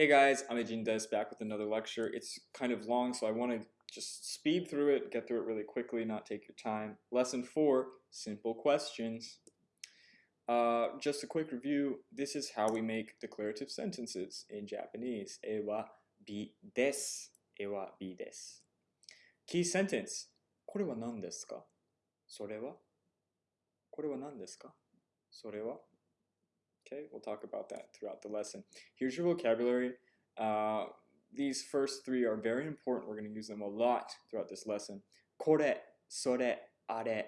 Hey guys, I'm Ajin Des back with another lecture. It's kind of long, so I want to just speed through it, get through it really quickly, not take your time. Lesson 4, simple questions. Uh, just a quick review, this is how we make declarative sentences in Japanese. E wa bi desu. E wa bi desu. Key sentence. これは何ですかそれはこれは何ですかそれは Okay, we'll talk about that throughout the lesson. Here's your vocabulary. Uh, these first three are very important. We're going to use them a lot throughout this lesson. Kore, sore, are.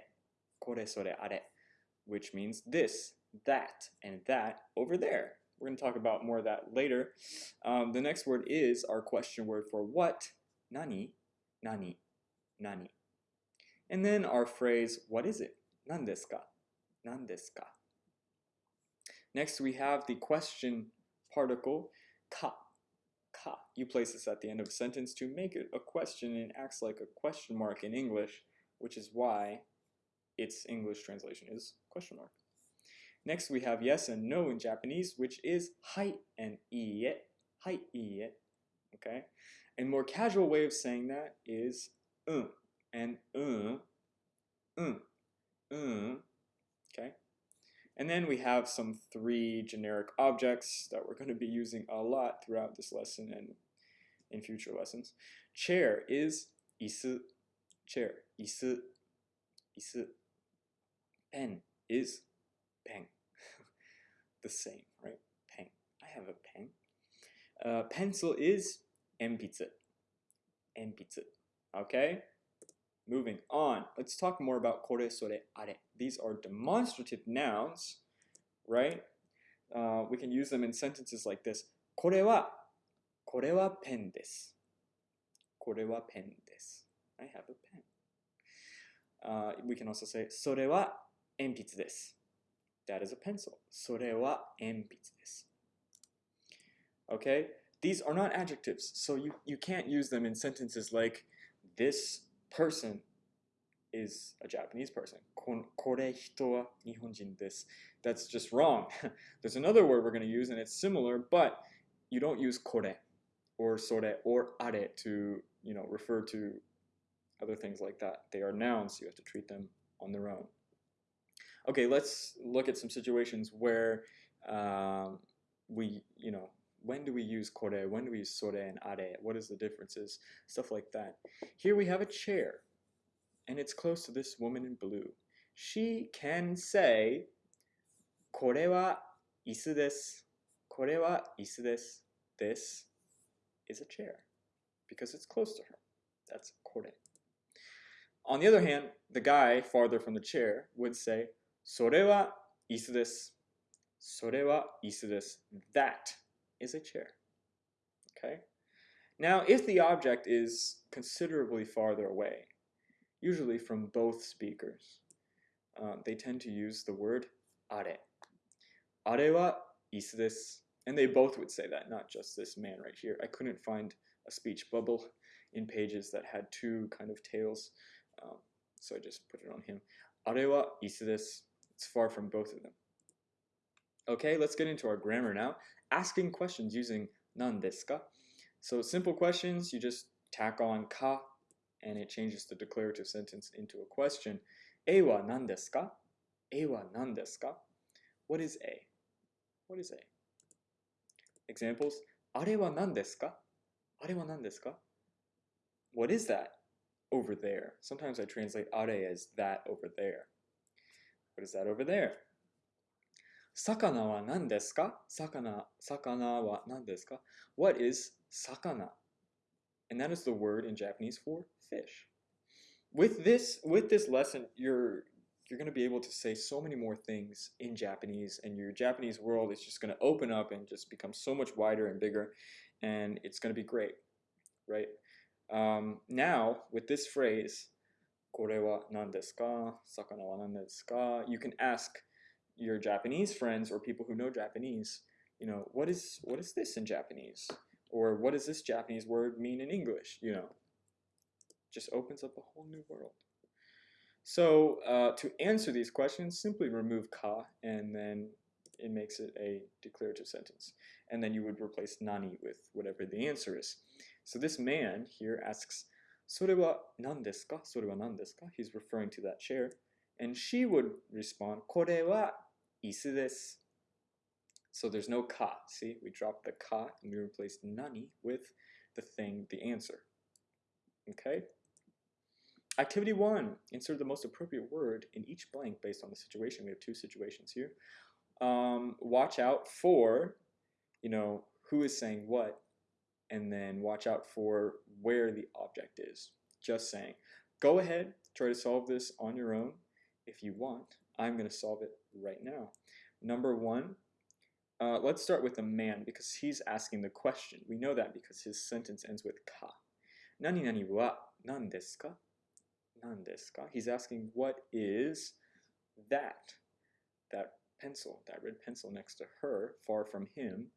Kore, sore, are. Which means this, that, and that over there. We're going to talk about more of that later. Um, the next word is our question word for what. Nani, nani, nani. And then our phrase, what is it? Nan desu ka? Nan desu ka? Next, we have the question particle ka. Ka. You place this at the end of a sentence to make it a question and it acts like a question mark in English, which is why its English translation is question mark. Next, we have yes and no in Japanese, which is hai and iie. Hai iie. Okay? A more casual way of saying that is un and un. Un. Un. And then we have some three generic objects that we're going to be using a lot throughout this lesson and in future lessons. Chair is isu. Chair, isu. Isu. Pen is pen. the same, right? Pen. I have a pen. Uh, pencil is enpitsu. Enpitsu. Okay? Moving on, let's talk more about kore, sore, are These are demonstrative nouns, right? Uh, we can use them in sentences like this. これは、これはペンです。これはペンです。I have a pen. Uh, we can also say それは鉛筆です。That is a pencil. それは鉛筆です。Okay? These are not adjectives, so you, you can't use them in sentences like this person is a Japanese person. Kore hito. That's just wrong. There's another word we're going to use and it's similar, but you don't use kore or sore or are to, you know, refer to other things like that. They are nouns, you have to treat them on their own. Okay, let's look at some situations where um, we, you know, when do we use kore, when do we use sore and are, what is the differences, stuff like that. Here we have a chair, and it's close to this woman in blue. She can say, これは椅子です。これは椅子です。This is a chair because it's close to her. That's kore. On the other hand, the guy farther from the chair would say, それは椅子です。それは椅子です。That is a chair. Okay? Now, if the object is considerably farther away, usually from both speakers, uh, they tend to use the word are. Are wa isu desu. And they both would say that, not just this man right here. I couldn't find a speech bubble in pages that had two kind of tails, um, so I just put it on him. Are wa isu desu. It's far from both of them. Okay, let's get into our grammar now. Asking questions using nan desu ka. So simple questions, you just tack on ka and it changes the declarative sentence into a question. E wa nan desu ka? E wa nan desu ka? What is A? What is A? Examples, are wa nan desu ka? Are wa nan desu ka? What is that over there? Sometimes I translate are as that over there. What is that over there? Sakana wa nan desu ka? Sakana, sakana wa nan desu ka? What is sakana? And that is the word in Japanese for fish. With this, with this lesson, you're you're going to be able to say so many more things in Japanese, and your Japanese world is just going to open up and just become so much wider and bigger, and it's going to be great, right? Um, now, with this phrase, これは何ですか魚は何ですか You can ask your Japanese friends or people who know Japanese, you know, what is what is this in Japanese? Or what does this Japanese word mean in English? You know, just opens up a whole new world. So uh, to answer these questions, simply remove ka and then it makes it a declarative sentence. and then you would replace nani with whatever the answer is. So this man here asks, それは何ですかそれは何ですか He's referring to that chair. And she would respond, これは椅子です. So there's no ka. See, we dropped the ka and we replaced nani with the thing, the answer. Okay? Activity one, insert the most appropriate word in each blank based on the situation. We have two situations here. Um, watch out for, you know, who is saying what, and then watch out for where the object is. Just saying. Go ahead, try to solve this on your own if you want. I'm going to solve it right now. Number one, uh, let's start with the man because he's asking the question. We know that because his sentence ends with ka. Nani nani wa nan desu ka? Nan desu ka? He's asking what is that? That pencil, that red pencil next to her, far from him.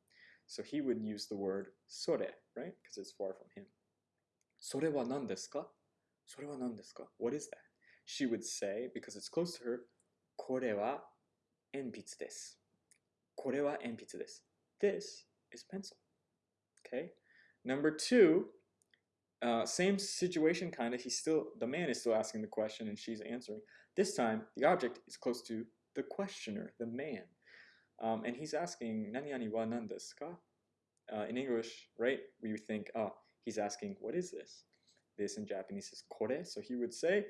So he would use the word sore, right? Because it's far from him. Sore wa nan desu ka? Sore wa nan desu ka? What is that? She would say, because it's close to her, kore wa enpitsu desu. Kore wa enpitsu. This is pencil. Okay. Number two, uh, same situation kind of. He's still the man is still asking the question and she's answering. This time, the object is close to the questioner, the man, um, and he's asking "nani nani wa nan desu? Uh, in English, right? We would think, oh, he's asking, "What is this?" This in Japanese is "kore," so he would say,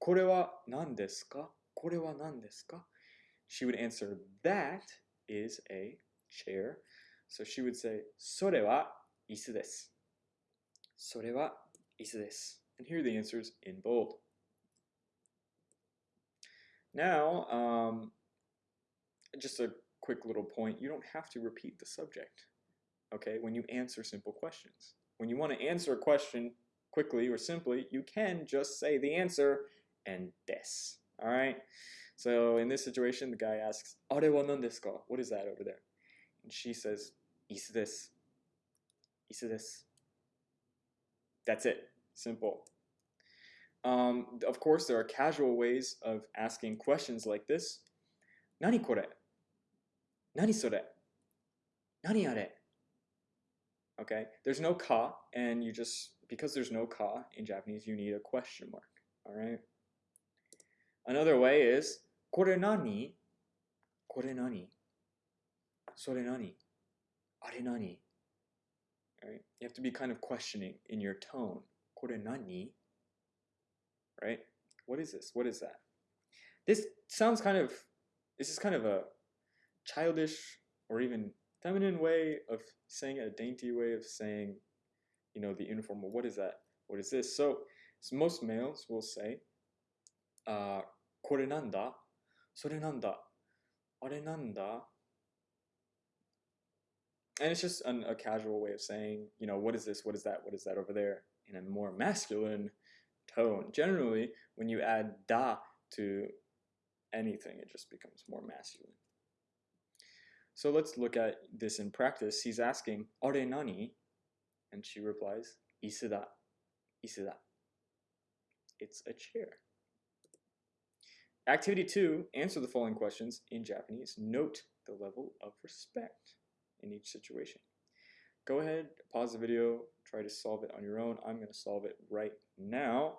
"Kore wa nan desu? Kore wa nan desu? She would answer, "That is a chair." So she would say, "Sore wa isu desu." Sore wa isu desu. And here are the answers in bold. Now, um, just a quick little point. You don't have to repeat the subject, okay, when you answer simple questions. When you want to answer a question quickly or simply, you can just say the answer and des, all right? So in this situation, the guy asks, Are? What is that over there? And she says, Isu desu. That's it. Simple. Um, of course, there are casual ways of asking questions like this. Nani kore? Nani? Okay, there's no ka, and you just, because there's no ka in Japanese, you need a question mark. All right. Another way is, kore nani? Kore nani? Sore nani? Are nani? All right. You have to be kind of questioning in your tone. Kore nani? right? What is this? What is that? This sounds kind of, this is kind of a childish or even feminine way of saying it, a dainty way of saying, you know, the informal. What is that? What is this? So, so most males will say, uh, これなんだ それなんだあれなんだ and it's just an, a casual way of saying, you know, what is this? What is that? What is that over there? In a more masculine tone. Generally, when you add da to anything, it just becomes more masculine. So let's look at this in practice. He's asking, Are nani? And she replies, Isuda. Isuda. It's a chair. Activity two, answer the following questions in Japanese. Note the level of respect in each situation. Go ahead, pause the video, try to solve it on your own. I'm going to solve it right now.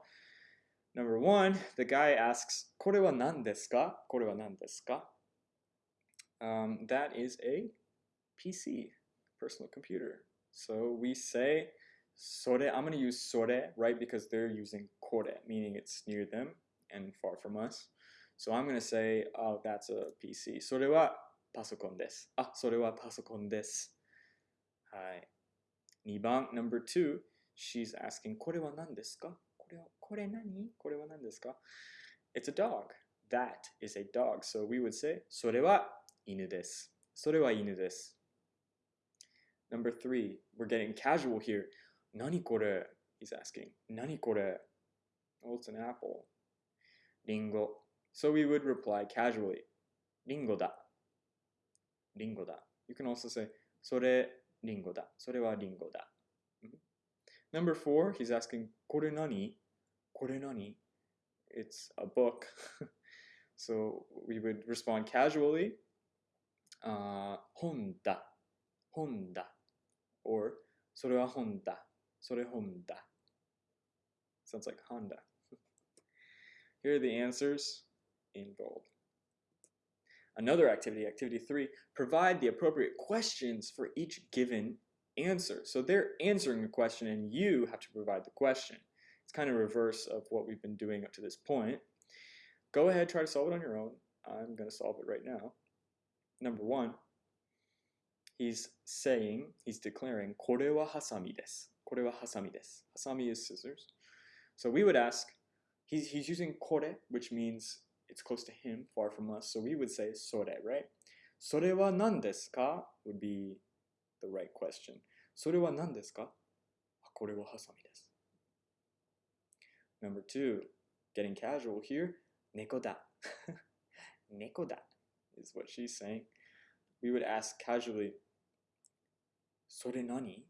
Number one, the guy asks, これは何ですか?これは何ですか? Um, that is a PC, personal computer. So we say, それ, I'm going to use それ, right, because they're using これ, meaning it's near them and far from us. So I'm going to say, oh, that's a PC. それはパソコンです。あ、それはパソコンです。はい。2番、number two, she's asking, これは何ですかこれは、これ何これは何ですか It's a dog. That is a dog. So we would say, それは犬です。それは犬です。Number three, we're getting casual here. 何これ He's asking. 何これ Oh, it's an apple. リンゴ。 So we would reply casually. リンゴだ。リンゴだ。You can also say, それリンゴだ。それはリンゴだ。Number four, he's asking, これ何これ何 It's a book. so we would respond casually, uh, 本だ。 本だ or それは本だそれ本だ sounds like Honda here are the answers in bold Another activity, activity three, provide the appropriate questions for each given answer. So they're answering a question and you have to provide the question. It's kind of reverse of what we've been doing up to this point. Go ahead, try to solve it on your own. I'm going to solve it right now. Number one, he's saying, he's declaring, これはハサミです。これはハサミです。ハサミ is scissors. So we would ask, he's, he's using これ, which means it's close to him, far from us. So we would say sore, right? Sore wa nan desu ka would be the right question. Sore wa nan desu ka? Ah, kore wa hasami desu. Number two, getting casual here, neko da. neko da is what she's saying. We would ask casually, sore nani?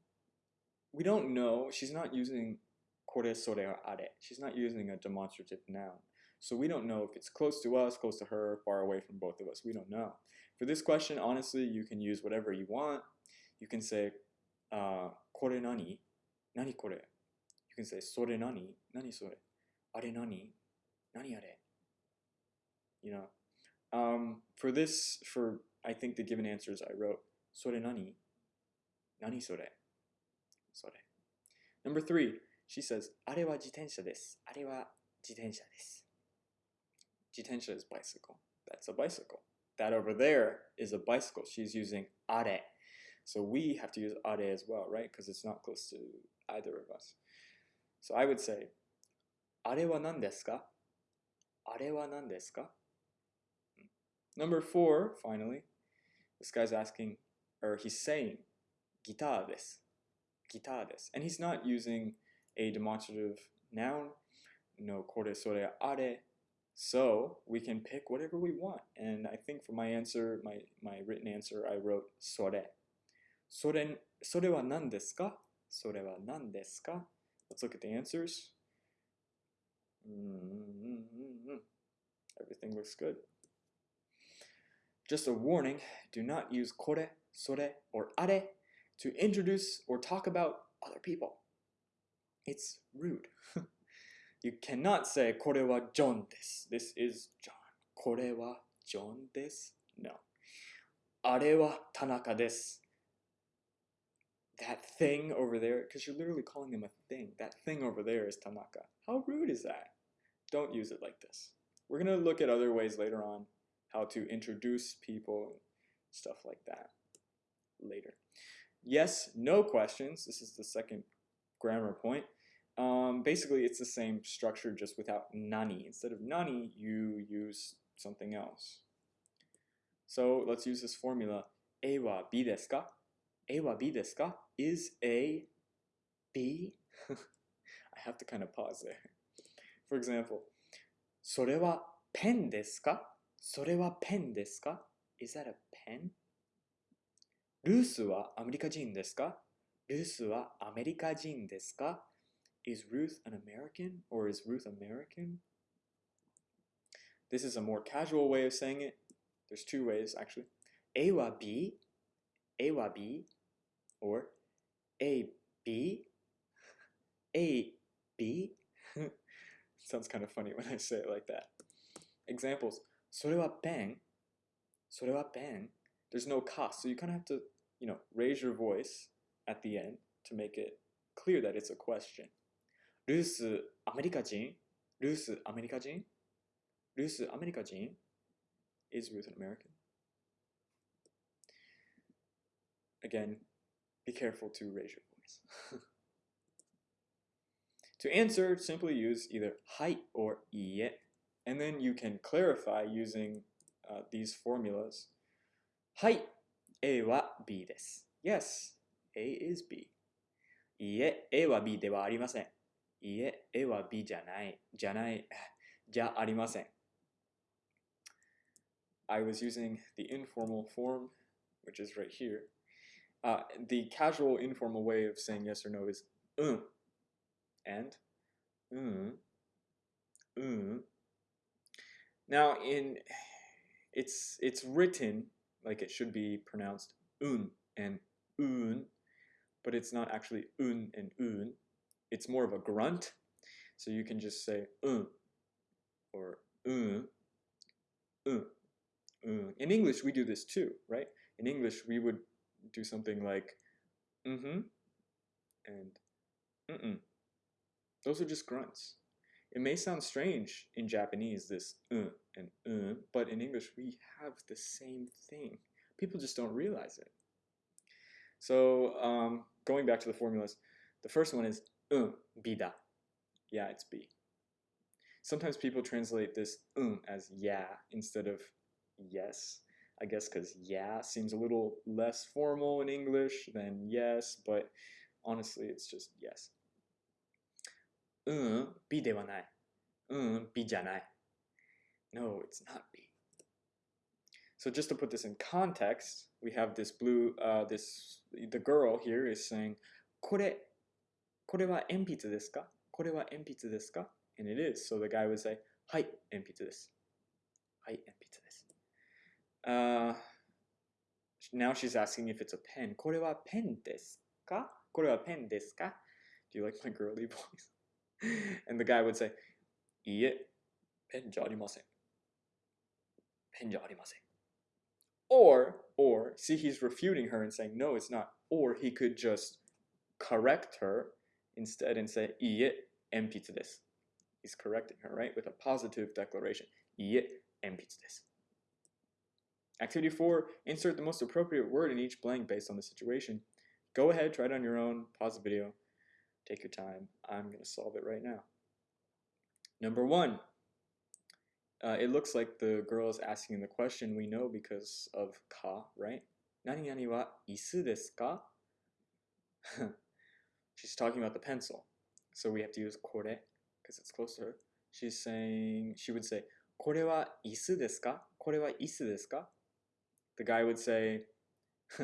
We don't know. She's not using kore, sore, or are. She's not using a demonstrative noun. So we don't know if it's close to us, close to her, far away from both of us. We don't know. For this question, honestly, you can use whatever you want. You can say, uh, これ何何これ You can say, それ何何それあれ何何あれ You know, um, for this, for I think the given answers I wrote, それ何何それそれ Number three, she says, あれは自転車です。あれは自転車です。 Jitensha is bicycle. That's a bicycle. That over there is a bicycle. She's using are. So we have to use are as well, right? Because it's not close to either of us. So I would say, are wa nan desu ka? Are wa nan desu ka? Number four, finally, this guy's asking, or he's saying, guitar desu. Guitar desu. And he's not using a demonstrative noun, no kore sore are so we can pick whatever we want. And I think for my answer, my, my written answer, I wrote それ。それ、それは何ですかそれは何ですか Let's look at the answers. Mm-hmm. Everything looks good. Just a warning, do not use これ, それ, or あれ to introduce or talk about other people. It's rude. You cannot say これは John です。This is John. これは John です。No. あれは田中です。That thing over there, because you're literally calling him a thing. That thing over there is Tanaka. How rude is that? Don't use it like this. We're going to look at other ways later on how to introduce people, stuff like that later. Yes, no questions. This is the second grammar point. Um, basically, it's the same structure just without nani. Instead of nani, you use something else. So let's use this formula. A wa B desu ka? A wa B desu ka? Is A B? I have to kind of pause there. For example, それはペンですかそれはペンですか Is that a pen? ルースはアメリカ人ですかルースはアメリカ人ですか is Ruth an American or is Ruth American? This is a more casual way of saying it. There's two ways actually. A wa B, A wa B, or A B, A B. Sounds kind of funny when I say it like that. Examples. それはペンそれはペン There's no cost, so you kind of have to, you know, raise your voice at the end to make it clear that it's a question. ルース、アメリカ人ルース、アメリカ人ルース、アメリカ人 Is Ruth an American? Again, be careful to raise your voice. to answer, simply use either はい or いいえ and then you can clarify using uh, these formulas. はい A は B です。Yes, A is B. いいえ、A は B ではありません。 いえ、A は B じゃない、じゃない、じゃありません。I was using the informal form, which is right here. Uh, the casual informal way of saying yes or no is うん and うん mm. Now in it's it's written like it should be pronounced un and un, but it's not actually un and un. It's more of a grunt. So you can just say un or un, un, un. In English, we do this too, right? In English, we would do something like mm-hmm and mm-mm. Those are just grunts. It may sound strange in Japanese, this uh and uh, but in English we have the same thing. People just don't realize it. So um, going back to the formulas, the first one is um, bida. Yeah, it's B. Sometimes people translate this um as yeah instead of yes. I guess because yeah seems a little less formal in English than yes, but honestly, it's just yes. Um, bi dewanai. Un bi. No, it's not B. So just to put this in context, we have this blue, uh, this, the girl here is saying, kore これは鉛筆ですかこれは鉛筆ですか And it is. So the guy would say, はい、鉛筆です。はい、鉛筆です。Uh, now she's asking if it's a pen. これはペンですかこれはペンですか Do you like my girly voice? and the guy would say, いいえ、ペンじゃありません。ペンじゃありません。Or, or, see, he's refuting her and saying, no, it's not. Or he could just correct her instead and say, いいえ、鉛筆です。He's correcting her, right? With a positive declaration. いいえ、鉛筆です。Activity 4, insert the most appropriate word in each blank based on the situation. Go ahead, try it on your own, pause the video. Take your time. I'm going to solve it right now. Number one, uh, it looks like the girl is asking the question we know because of ka, right? Nani nani wa isu desu ka? She's talking about the pencil. So we have to use kore because it's closer. She's saying, she would say, kore wa isu desu ka? Kore wa isu desu ka? The guy would say,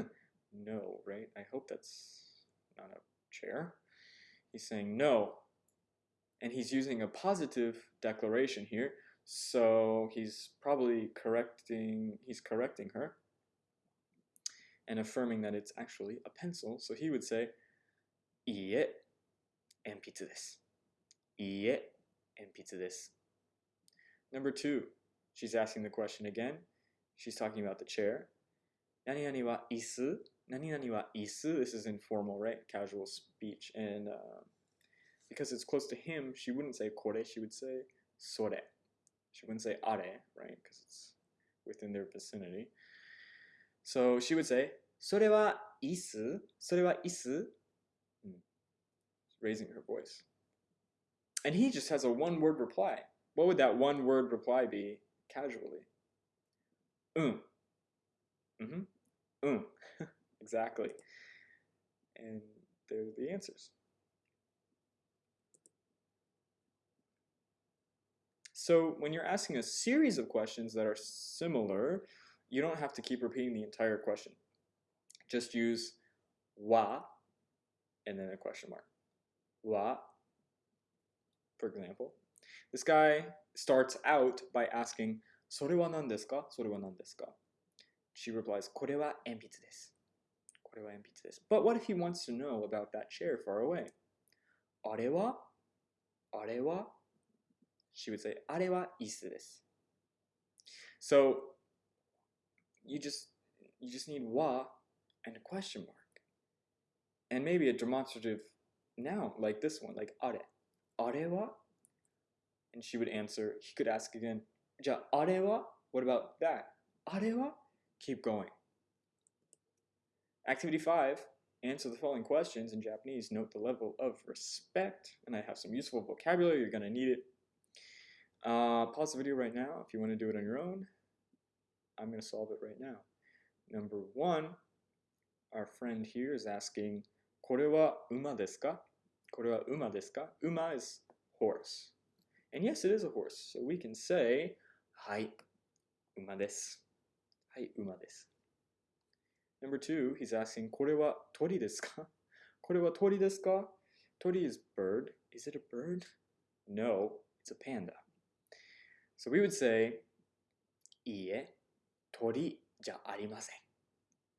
no, right? I hope that's not a chair. He's saying no. And he's using a positive declaration here. So he's probably correcting he's correcting her and affirming that it's actually a pencil. So he would say いいえ、鉛筆です。いいえ、鉛筆です。Number two, she's asking the question again. She's talking about the chair. 何々は椅子何々は椅子 This is informal, right? Casual speech. And uh, because it's close to him, she wouldn't say kore, she would say sore. She wouldn't say are, right? Because it's within their vicinity. So she would say, それは椅子それは椅子 Raising her voice. And he just has a one word reply. What would that one word reply be casually? Um. Mm-hmm. Um. exactly. And there's the answers. So when you're asking a series of questions that are similar, you don't have to keep repeating the entire question. Just use wa and then a question mark Wa, for example. This guy starts out by asking, それは何ですかそれは何ですか She replies, これは鉛筆です。これは鉛筆です。But what if he wants to know about that chair far away? あれはあれは She would say, あれは椅子です。So, you just, you just need wa and a question mark. And maybe a demonstrative now, like this one, like are. Are wa? And she would answer. He could ask again, ja are wa? What about that? Are wa? Keep going. Activity 5, answer the following questions in Japanese. Note the level of respect. And I have some useful vocabulary. You're going to need it. Uh, pause the video right now if you want to do it on your own. I'm going to solve it right now. Number one, our friend here is asking, これは馬ですか?これは馬ですか? Uma is horse. And yes, it is a horse. So we can say, はい、馬です。はい、馬です。Number two, he's asking, これは鳥ですか?これは鳥ですか?鳥 is bird. Is it a bird? No, it's a panda. So we would say, いいえ、鳥じゃありません。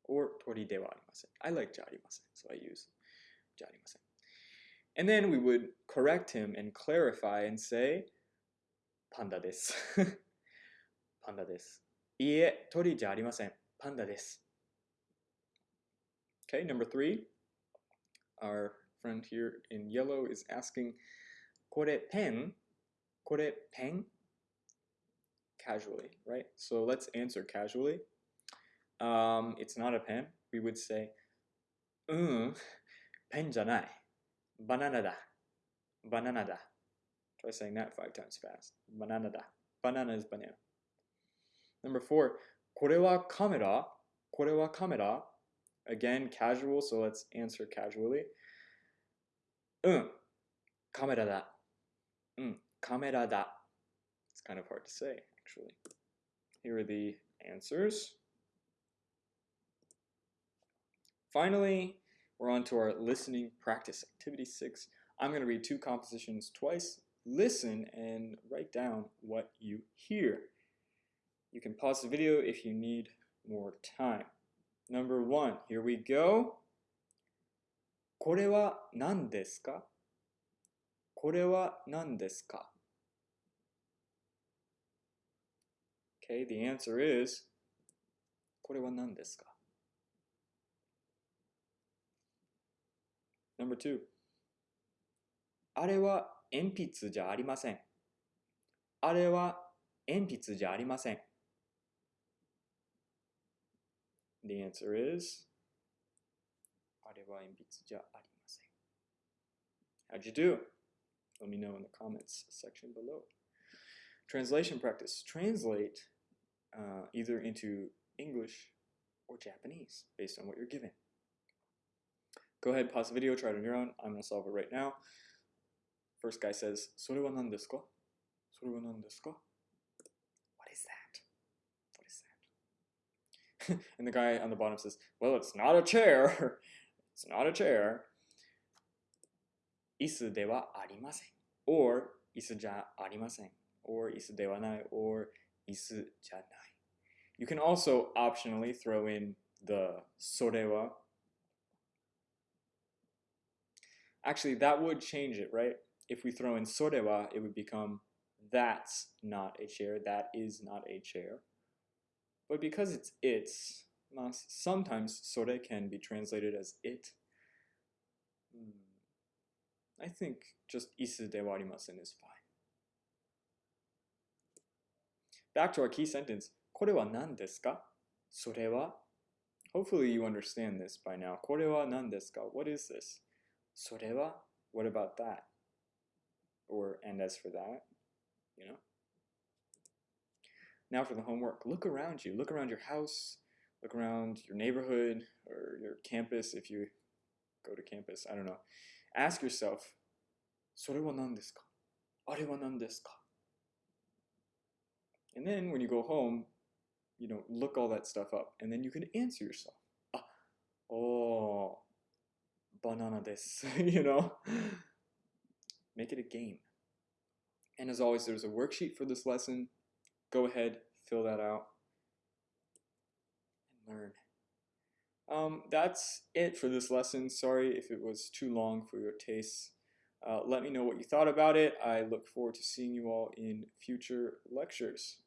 or tori de wa arimasen. I like jarimasen, so I use jarimasen. And then we would correct him and clarify and say, panda desu. panda desu. Ie, tori ja arimasen. Panda desu. Okay, number three. Our friend here in yellow is asking, kore pen? Kore pen? Casually, right? So let's answer casually. Um, it's not a pen. We would say, um, pen janai. Banana da. Banana da. Try saying that five times fast. Banana da. Banana is banana. Number four, これはカメラこれはカメラ Again, casual, so let's answer casually. うん、カメラだ。うん、カメラだ。It's kind of hard to say, actually. Here are the answers. Finally, we're on to our listening practice. Activity six. I'm going to read two compositions twice. Listen and write down what you hear. You can pause the video if you need more time. Number one, here we go. これは何ですかこれは何ですか Okay, the answer is これは何ですか Number two あれは鉛筆じゃありません。あれは鉛筆じゃありません。The answer is あれは鉛筆じゃありません。How'd you do? Let me know in the comments section below. Translation practice. Translate uh, either into English or Japanese based on what you're given. Go ahead, pause the video, try it on your own. I'm going to solve it right now. First guy says, それは何ですかそれは何ですか What is that? What is that? and the guy on the bottom says, Well, it's not a chair. it's not a chair. 椅子ではありません。or 椅子じゃありません。or 椅子ではない。or 椅子じゃない。You can also optionally throw in the それは Actually, that would change it, right? If we throw in sorewa, it would become that's not a chair, that is not a chair. But because it's it's, sometimes sore can be translated as it. I think just isu de warimasen is fine. Back to our key sentence. これは何ですかそれは Hopefully you understand this by now. これは何ですか What is this? それは What about that? Or and as for that, you know? Now for the homework. Look around you. Look around your house. Look around your neighborhood or your campus if you go to campus. I don't know. Ask yourself, それは何ですかあれは何ですか And then when you go home, you know, look all that stuff up and then you can answer yourself. Ah, oh, banana this, you know? Make it a game. And as always, there's a worksheet for this lesson. Go ahead, fill that out, and learn. Um, that's it for this lesson. Sorry if it was too long for your tastes. Uh, let me know what you thought about it. I look forward to seeing you all in future lectures.